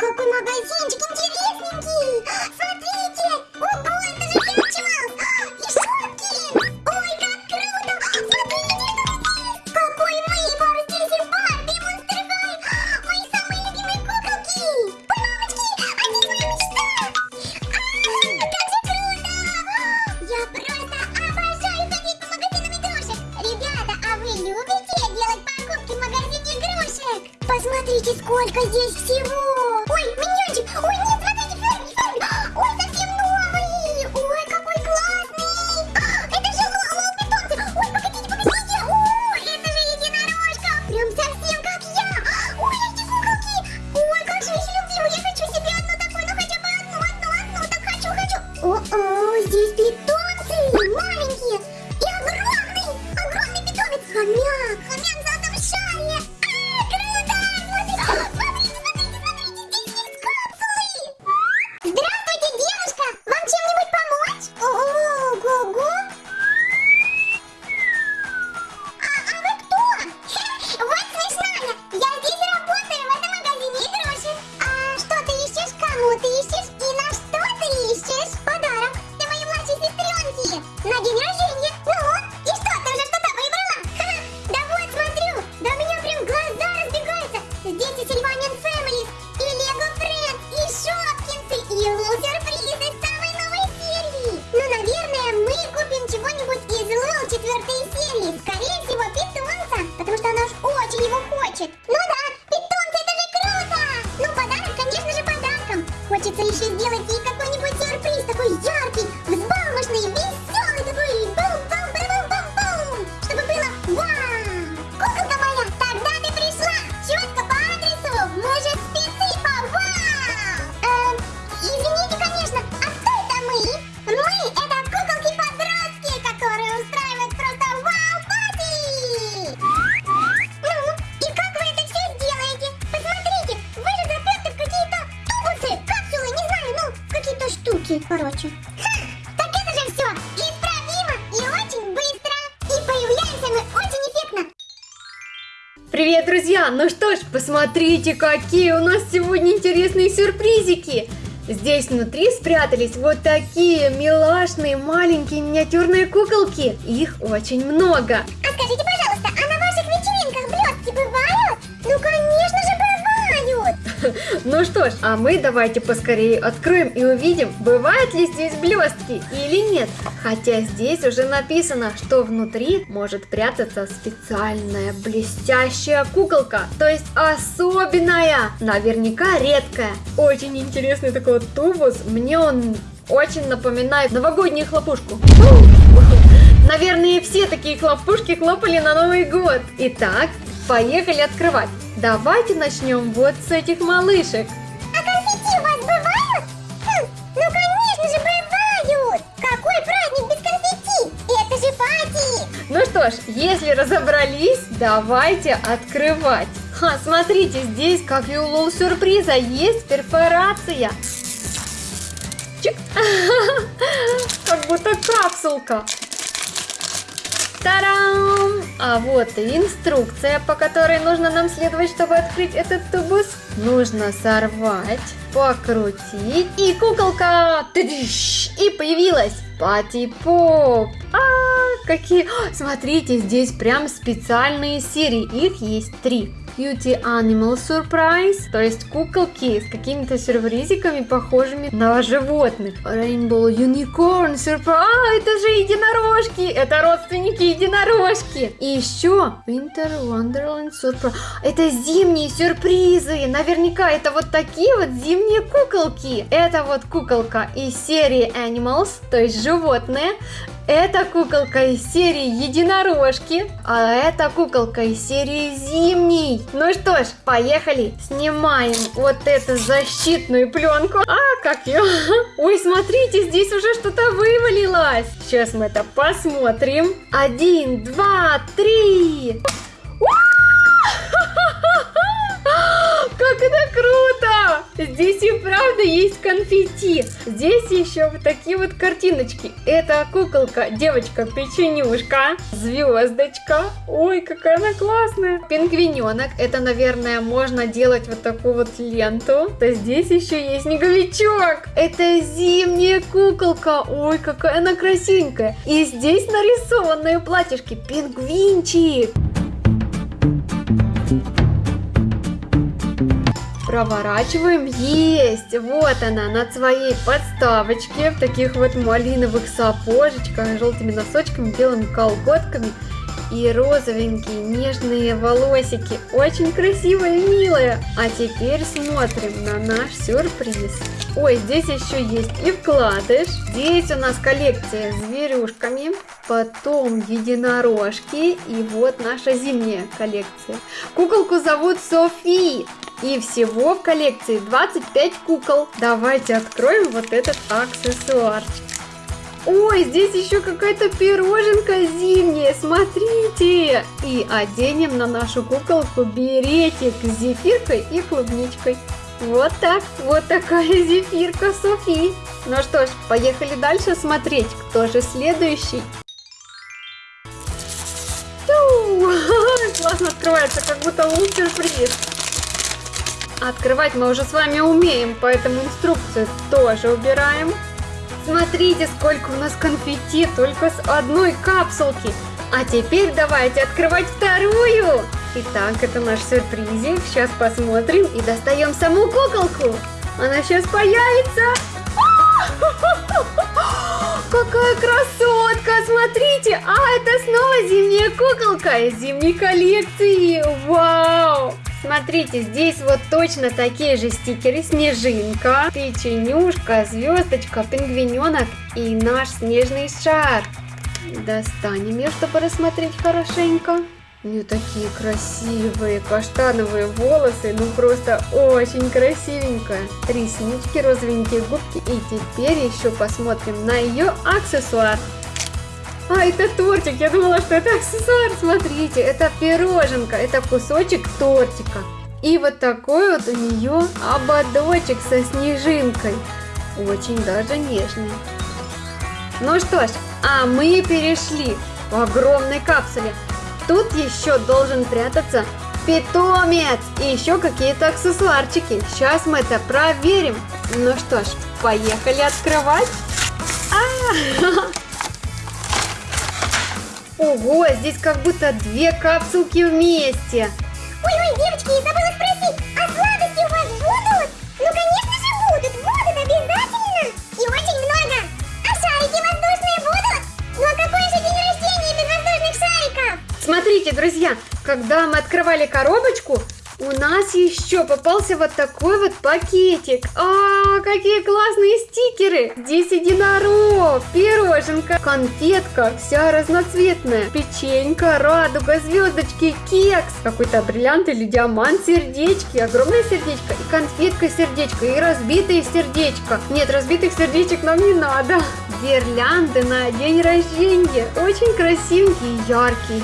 какой магазинчик интересненький! Смотрите! Ого, это же Хэтчвелл! И Шопкинс! Ой, как круто! Смотрите, что здесь! Какой выбор! Здесь и Барби, и Монстер Хай! Мои самые любимые куколки! Ой, мамочки, а здесь моя мечта! А, как же круто! Я просто обожаю ходить по магазинам игрушек! Ребята, а вы любите Посмотрите, сколько здесь всего! Ну что ж, посмотрите, какие у нас сегодня интересные сюрпризики! Здесь внутри спрятались вот такие милашные маленькие миниатюрные куколки. Их очень много. Ну что ж, а мы давайте поскорее откроем и увидим, бывают ли здесь блестки или нет. Хотя здесь уже написано, что внутри может прятаться специальная блестящая куколка. То есть особенная, наверняка редкая. Очень интересный такой вот тубус. Мне он очень напоминает новогоднюю хлопушку. Наверное, все такие хлопушки хлопали на Новый год. Итак, поехали открывать. Давайте начнем вот с этих малышек. А конфетти у вас бывают? Хм, ну, конечно же, бывают. Какой праздник без конфетти? Это же пати. Ну что ж, если разобрались, давайте открывать. Ха, смотрите, здесь, как и у Лол Сюрприза, есть перфорация. Чик. Как будто капсулка. Тарам! А вот и инструкция, по которой нужно нам следовать, чтобы открыть этот тубус. Нужно сорвать, покрутить, и куколка и появилась Пати Поп. А, какие... Смотрите, здесь прям специальные серии, их есть три. Beauty Animal Surprise, то есть куколки с какими-то сюрпризиками, похожими на животных. Rainbow Unicorn Surprise, а, это же единорожки, это родственники единорожки. И еще Winter Wonderland Surprise, это зимние сюрпризы, наверняка это вот такие вот зимние куколки. Это вот куколка из серии Animals, то есть животные. Это куколка из серии Единорожки, а это куколка из серии Зимний. Ну что ж, поехали, снимаем вот эту защитную пленку. А, как ее? Ой, смотрите, здесь уже что-то вывалилось. Сейчас мы это посмотрим. Один, два, три. Как это круто! Здесь и правда есть конфетти. Здесь еще вот такие вот картиночки. Это куколка, девочка-печенюшка, звездочка. Ой, какая она классная. Пингвиненок. Это, наверное, можно делать вот такую вот ленту. То здесь еще есть снеговичок. Это зимняя куколка. Ой, какая она красивенькая. И здесь нарисованные платьишки. Пингвинчик. Проворачиваем. Есть! Вот она на своей подставочке. В таких вот малиновых сапожечках, желтыми носочками, белыми колготками. И розовенькие нежные волосики. Очень красивая и милая. А теперь смотрим на наш сюрприз. Ой, здесь еще есть и вкладыш. Здесь у нас коллекция с зверюшками. Потом единорожки. И вот наша зимняя коллекция. Куколку зовут Софи. И всего в коллекции 25 кукол. Давайте откроем вот этот аксессуарчик. Ой, здесь еще какая-то пироженка зимняя, смотрите! И оденем на нашу куколку беретик с зефиркой и клубничкой. Вот так, вот такая зефирка Софи. Ну что ж, поехали дальше смотреть, кто же следующий. Классно открывается, как будто лук сюрприз. Открывать мы уже с вами умеем, поэтому инструкцию тоже убираем. Смотрите, сколько у нас конфетти только с одной капсулки. А теперь давайте открывать вторую. Итак, это наш сюрпризик. Сейчас посмотрим и достаем саму куколку. Она сейчас появится. Какая красотка! Смотрите! А, это снова зимняя куколка из зимней коллекции! Вау! Смотрите, здесь вот точно такие же стикеры. Снежинка, печенюшка, звездочка, пингвиненок и наш снежный шар. Достанем ее, чтобы рассмотреть хорошенько. У нее такие красивые каштановые волосы, ну просто очень красивенькая. Реснички, розовенькие губки и теперь еще посмотрим на ее аксессуар. А, это тортик. Я думала, что это аксессуар. Смотрите, это пироженка. Это кусочек тортика. И вот такой вот у нее ободочек со снежинкой. Очень даже нежный. Ну что ж, а мы перешли в огромной капсуле. Тут еще должен прятаться питомец и еще какие-то аксессуарчики. Сейчас мы это проверим. Ну что ж, поехали открывать. А -а -а! Ого, здесь как будто две капсулки вместе. Ой-ой, девочки, я забыла спросить, а сладости у вас будут? Ну, конечно же будут, будут обязательно. И очень много. А шарики воздушные будут? Ну, а какой же день рождения без воздушных шариков? Смотрите, друзья, когда мы открывали коробочку, у нас еще попался вот такой вот пакетик. А, какие классные стикеры. Здесь единорог, пироженка, конфетка, вся разноцветная. Печенька, радуга, звездочки, кекс. Какой-то бриллиант или диамант, сердечки, огромное сердечко и конфетка сердечко, и разбитые сердечко. Нет, разбитых сердечек нам не надо. Гирлянды на день рождения. Очень красивенькие, яркие.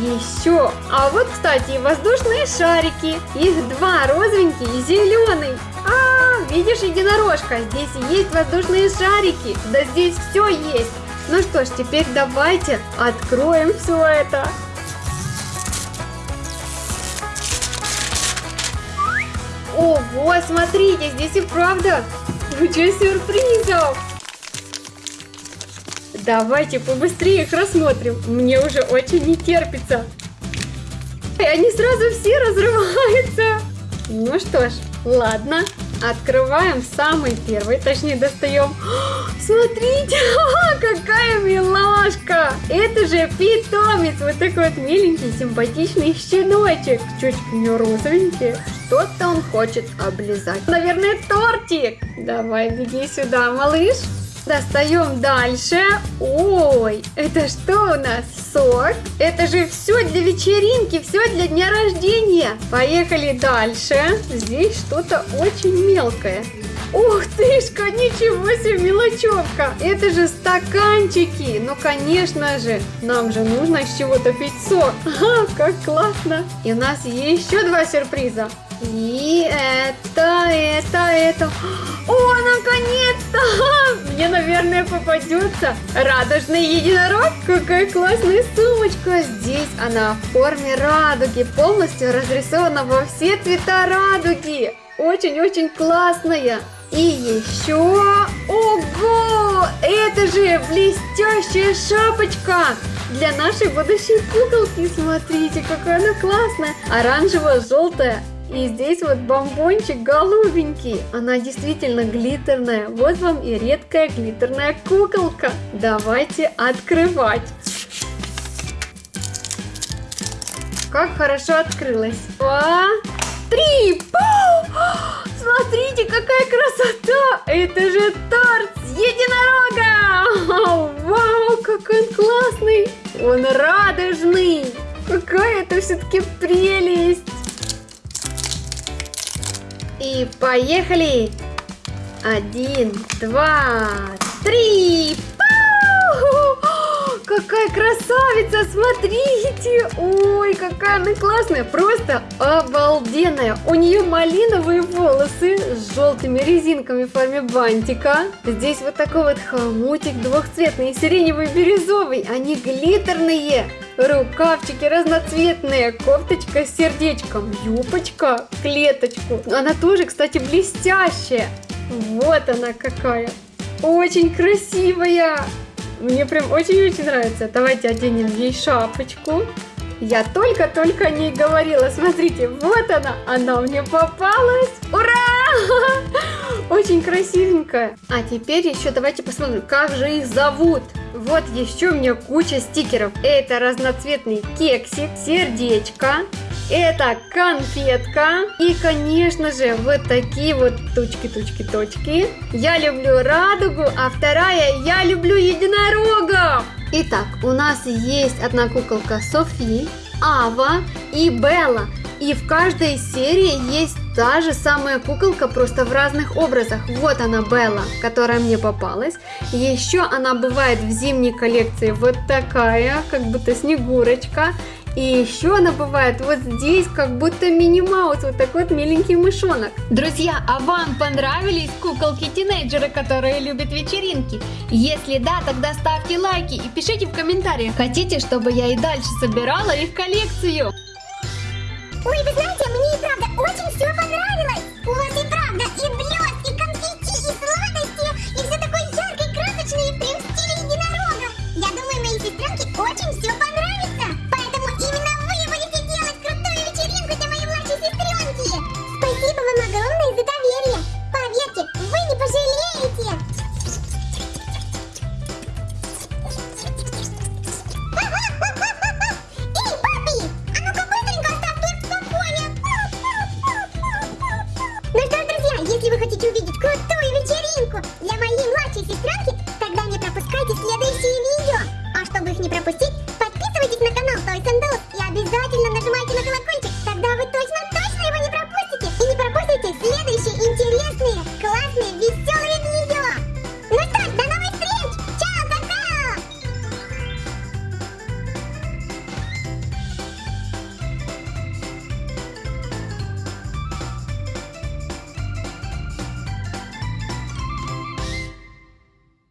Еще. А вот, кстати, воздушные шарики. Их два, розовенький и зеленый. А, видишь, единорожка, здесь есть воздушные шарики. Да здесь все есть. Ну что ж, теперь давайте откроем все это. Ого, смотрите, здесь и правда куча сюрпризов. Давайте побыстрее их рассмотрим. Мне уже очень не терпится. И они сразу все разрываются. Ну что ж, ладно. Открываем самый первый, точнее достаем. Смотрите, какая милашка! Это же питомец, вот такой вот миленький, симпатичный щеночек. Чуть него розовенький. Что-то он хочет облизать. Наверное, тортик. Давай, беги сюда, малыш. Достаем дальше. Ой, это что у нас? Сок? Это же все для вечеринки, все для дня рождения. Поехали дальше. Здесь что-то очень мелкое. Ух тышка, ничего себе мелочевка. Это же стаканчики. Ну, конечно же, нам же нужно с чего-то пить сок. Ага, как классно. И у нас еще два сюрприза. И это, это, это. О, наконец-то! Мне, наверное, попадется радужный единорог. Какая классная сумочка. Здесь она в форме радуги, полностью разрисована во все цвета радуги. Очень-очень классная. И еще... Ого! Это же блестящая шапочка! Для нашей будущей куколки, смотрите, какая она классная! Оранжево-желтая. И здесь вот бомбончик голубенький. Она действительно глиттерная. Вот вам и редкая глиттерная куколка. Давайте открывать. Как хорошо открылась. Два, три. Пау! Смотрите, какая красота! Это же торт с единорога! Вау, какой он классный! Он радужный! Какая это все-таки прелесть! И поехали! Один, два, три! Какая красавица, смотрите! Ой, какая она классная, просто обалденная. У нее малиновые волосы с желтыми резинками в форме бантика. Здесь вот такой вот хомутик двухцветный, сиреневый, бирюзовый. Они глиттерные. Рукавчики разноцветные, кофточка с сердечком, юбочка, клеточку. Она тоже, кстати, блестящая. Вот она какая. Очень красивая. Мне прям очень-очень нравится. Давайте оденем ей шапочку. Я только-только о ней говорила. Смотрите, вот она. Она мне попалась. Ура! Очень красивенькая. А теперь еще давайте посмотрим, как же их зовут. Вот еще у меня куча стикеров. Это разноцветный кексик, сердечко, это конфетка. И, конечно же, вот такие вот точки, точки, точки. Я люблю радугу, а вторая я люблю единорога. Итак, у нас есть одна куколка Софи, Ава и Белла. И в каждой серии есть та же самая куколка, просто в разных образах. Вот она, Белла, которая мне попалась. Еще она бывает в зимней коллекции вот такая, как будто снегурочка. И еще она бывает вот здесь, как будто Мини-Маус, вот такой вот миленький мышонок. Друзья, а вам понравились куколки-тинейджеры, которые любят вечеринки? Если да, тогда ставьте лайки и пишите в комментариях, хотите, чтобы я и дальше собирала их коллекцию? Очень все понравилось. У вас и правда и блест, и конфетти, и сладости, и все такое яркое, красочное, прям в стиле единорога. Я думаю, моей сестренке очень все понравится. Поэтому именно вы будете делать крутую вечеринку для моей младшей сестренки. Спасибо вам огромное y